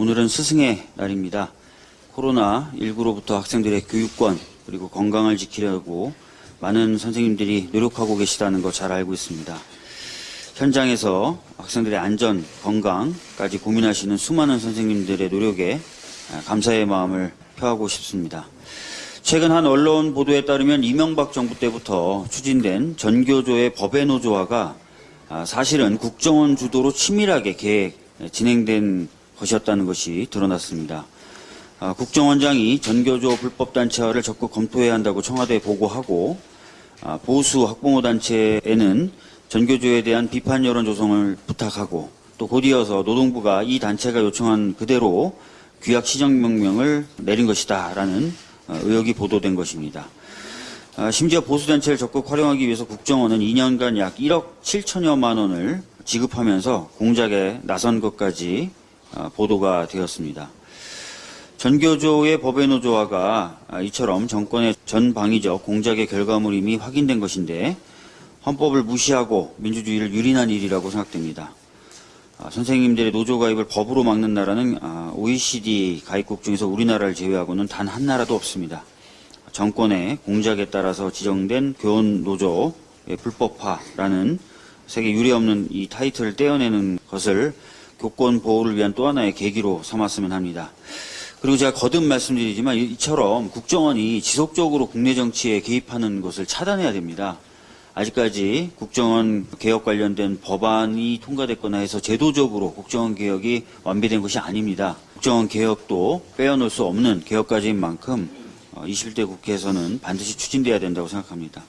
오늘은 스승의 날입니다. 코로나19로부터 학생들의 교육권 그리고 건강을 지키려고 많은 선생님들이 노력하고 계시다는 거 잘 알고 있습니다. 현장에서 학생들의 안전, 건강까지 고민하시는 수많은 선생님들의 노력에 감사의 마음을 표하고 싶습니다. 최근 한 언론 보도에 따르면 이명박 정부 때부터 추진된 전교조의 법의 노조화가 아, 사실은 국정원 주도로 치밀하게 계획, 진행된 것이었다는 것이 드러났습니다. 아, 국정원장이 전교조 불법단체화를 적극 검토해야 한다고 청와대에 보고하고 아, 보수 학부모 단체에는 전교조에 대한 비판 여론 조성을 부탁하고 또 곧이어서 노동부가 이 단체가 요청한 그대로 규약 시정 명령을 내린 것이다 라는 어, 의혹이 보도된 것입니다. 아, 심지어 보수단체를 적극 활용하기 위해서 국정원은 2년간 약 1억 7천여만 원을 지급하면서 공작에 나선 것까지 아, 보도가 되었습니다. 전교조의 법의 노조화가 아, 이처럼 정권의 전방위적 공작의 결과물임이 확인된 것인데 헌법을 무시하고 민주주의를 유린한 일이라고 생각됩니다. 아, 선생님들의 노조 가입을 법으로 막는 나라는 아, OECD 가입국 중에서 우리나라를 제외하고는 단 한 나라도 없습니다. 정권의 공작에 따라서 지정된 교원 노조의 불법화라는 세계 유례없는 이 타이틀을 떼어내는 것을 교권 보호를 위한 또 하나의 계기로 삼았으면 합니다. 그리고 제가 거듭 말씀드리지만 이처럼 국정원이 지속적으로 국내 정치에 개입하는 것을 차단해야 됩니다. 아직까지 국정원 개혁 관련된 법안이 통과됐거나 해서 제도적으로 국정원 개혁이 완비된 것이 아닙니다. 국정원 개혁도 빼어놓을 수 없는 개혁 과제인 만큼 21대 국회에서는 반드시 추진돼야 된다고 생각합니다.